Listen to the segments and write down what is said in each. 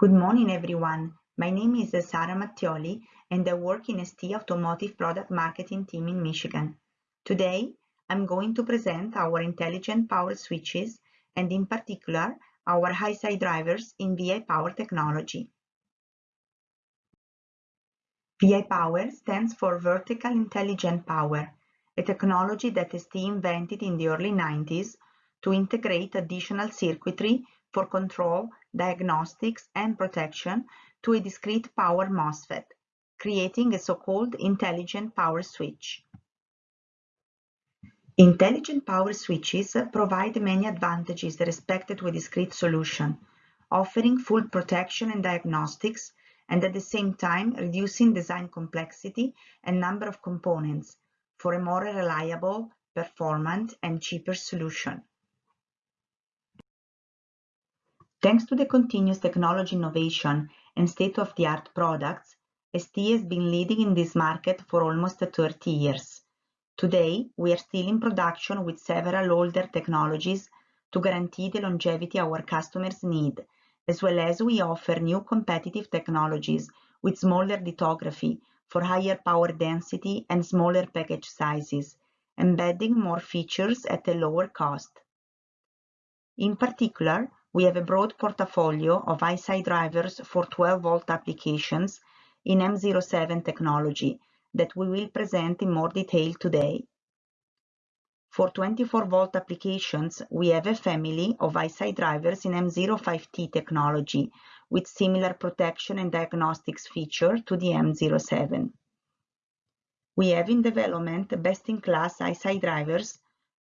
Good morning, everyone. My name is Sara Mattioli, and I work in ST Automotive Product Marketing team in Michigan. Today, I'm going to present our intelligent power switches and in particular, our high-side drivers in VI Power technology. VI Power stands for Vertical Intelligent Power, a technology that ST invented in the early 90s to integrate additional circuitry for control, diagnostics, and protection to a discrete power MOSFET, creating a so-called intelligent power switch. Intelligent power switches provide many advantages respect to a discrete solution, offering full protection and diagnostics, and at the same time reducing design complexity and number of components for a more reliable, performant, and cheaper solution. Thanks to the continuous technology innovation and state-of-the-art products, ST has been leading in this market for almost 30 years. Today, we are still in production with several older technologies to guarantee the longevity our customers need, as well as we offer new competitive technologies with smaller lithography for higher power density and smaller package sizes, embedding more features at a lower cost. In particular, we have a broad portfolio of high-side drivers for 12-volt applications in M07 technology that we will present in more detail today. For 24-volt applications, we have a family of high-side drivers in M05T technology with similar protection and diagnostics feature to the M07. We have in development best-in-class high-side drivers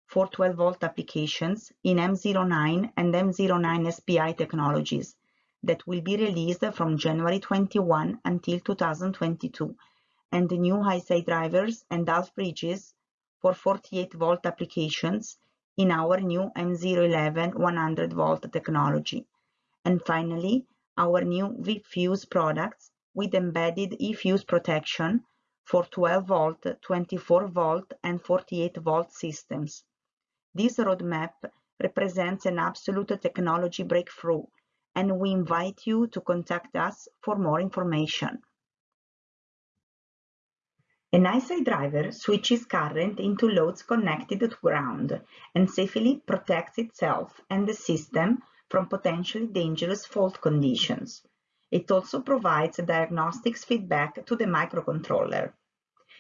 for 12-volt applications in M09 and M09 SPI technologies that will be released from January 21 until 2022, and the new high-side drivers and half bridges for 48-volt applications in our new M011 100-volt technology. And finally, our new VFuse products with embedded eFuse protection for 12-volt, 24-volt, and 48-volt systems. This roadmap represents an absolute technology breakthrough, and we invite you to contact us for more information. An high-side driver switches current into loads connected to ground and safely protects itself and the system from potentially dangerous fault conditions. It also provides diagnostics feedback to the microcontroller.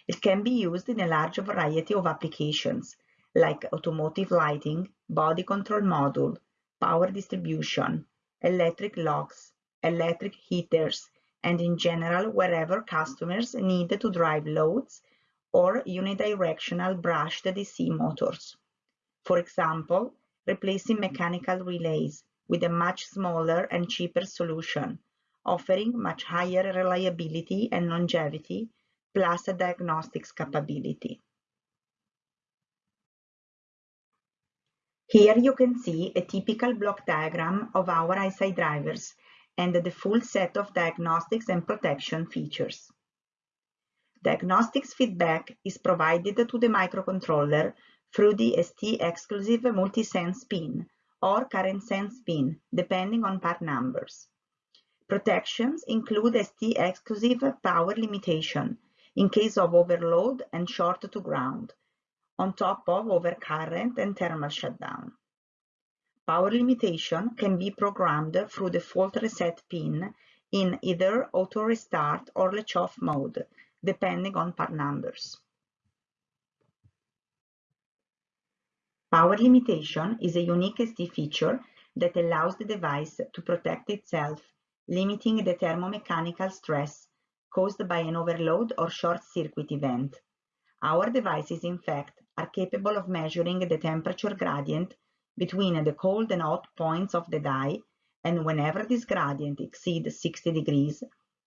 It can be used in a large variety of applications, like automotive lighting, body control module, power distribution, electric locks, electric heaters, and in general wherever customers need to drive loads or unidirectional brushed DC motors. For example, replacing mechanical relays with a much smaller and cheaper solution, offering much higher reliability and longevity, plus a diagnostics capability. Here you can see a typical block diagram of our high-side drivers and the full set of diagnostics and protection features. Diagnostics feedback is provided to the microcontroller through the ST-exclusive multi-sense pin or current sense pin, depending on part numbers. Protections include ST-exclusive power limitation in case of overload and short to ground, on top of overcurrent and thermal shutdown. Power limitation can be programmed through the fault reset pin in either auto restart or latch off mode, depending on part numbers. Power limitation is a unique ST feature that allows the device to protect itself, limiting the thermomechanical stress caused by an overload or short circuit event. Our devices, in fact, are capable of measuring the temperature gradient between the cold and hot points of the die, and whenever this gradient exceeds 60 degrees,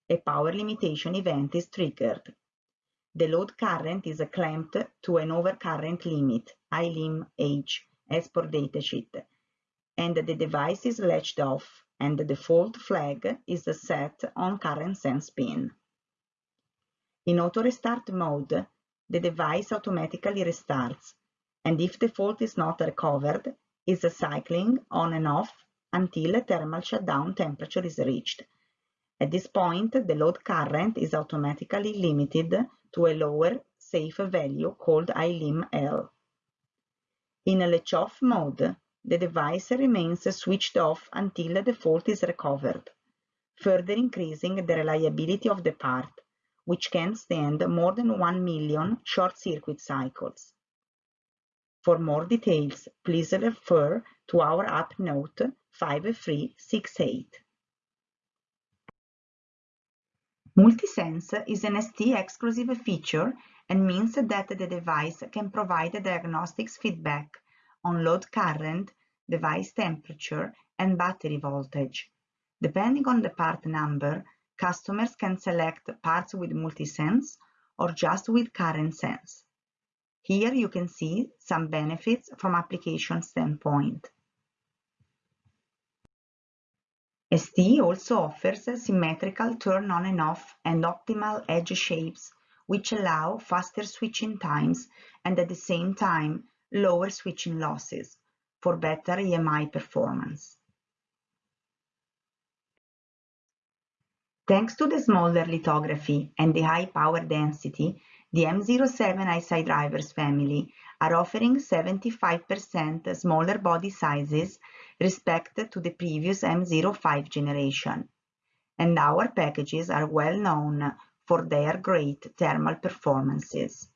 a power limitation event is triggered. The load current is clamped to an overcurrent limit, ILIM H, as per datasheet, and the device is latched off, and the default flag is set on current sense pin. In auto restart mode, the device automatically restarts, and if the fault is not recovered, is cycling on and off until a thermal shutdown temperature is reached, At this point, the load current is automatically limited to a lower safe value called ilim-L. In a latch-off mode, the device remains switched off until the fault is recovered, further increasing the reliability of the part, which can stand more than 1 million short-circuit cycles. For more details, please refer to our app note 5368. Multisense is an ST exclusive feature and means that the device can provide diagnostics feedback on load current, device temperature, and battery voltage. Depending on the part number, customers can select parts with multisense or just with current sense. Here you can see some benefits from application standpoint. ST also offers symmetrical turn on and off and optimal edge shapes, which allow faster switching times and at the same time lower switching losses for better EMI performance. Thanks to the smaller lithography and the high power density, the M07 high-side drivers family are offering 75% smaller body sizes respect to the previous M05 generation, and our packages are well known for their great thermal performances.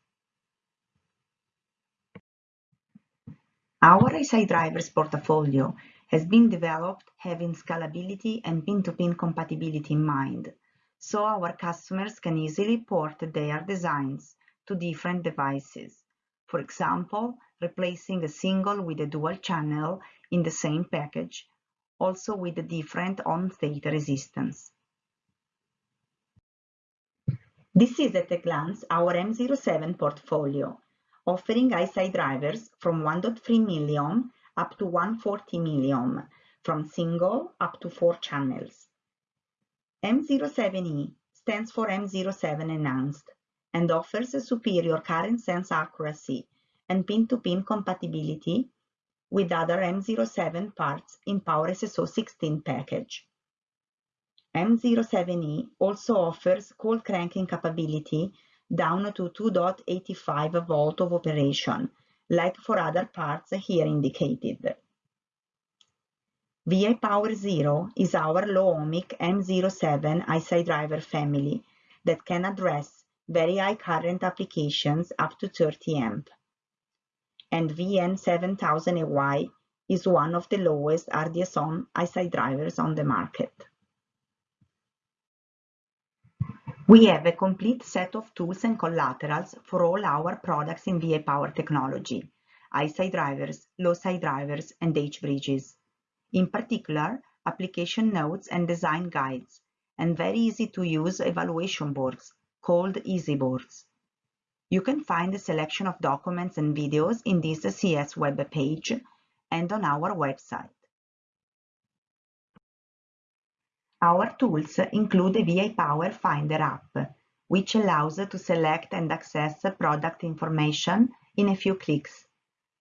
Our high-side drivers portfolio has been developed having scalability and pin-to-pin compatibility in mind, so our customers can easily port their designs to different devices. For example, replacing a single with a dual channel in the same package, also with a different on-state resistance. This is at a glance our M07 portfolio, offering high-side drivers from 1.3 milliohm up to 140 milliohm, from single up to four channels. M07E stands for M07 Enhanced and offers a superior current sense accuracy and pin-to-pin -pin compatibility with other M07 parts in Power SSO 16 package. M07E also offers cold cranking capability down to 2.85 volt of operation, like for other parts here indicated. VI Power Zero is our low-ohmic M07 high-side driver family that can address very high current applications up to 30 amp. And VN7000AY is one of the lowest RDS-on high-side drivers on the market. We have a complete set of tools and collaterals for all our products in VI Power technology, high-side drivers, low-side drivers, and H-bridges. In particular, application notes and design guides, and very easy to use evaluation boards called easy boards. You can find a selection of documents and videos in this CS web page and on our website. Our tools include VI Power Finder app, which allows to select and access product information in a few clicks,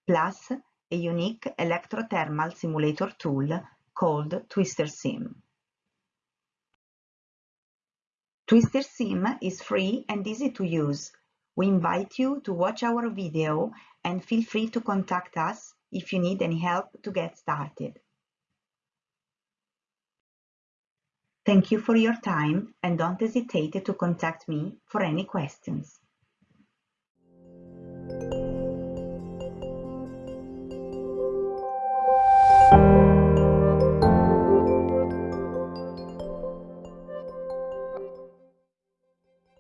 plus a unique electrothermal simulator tool called Twister Sim. Twister Sim is free and easy to use. We invite you to watch our video and feel free to contact us if you need any help to get started. Thank you for your time and don't hesitate to contact me for any questions.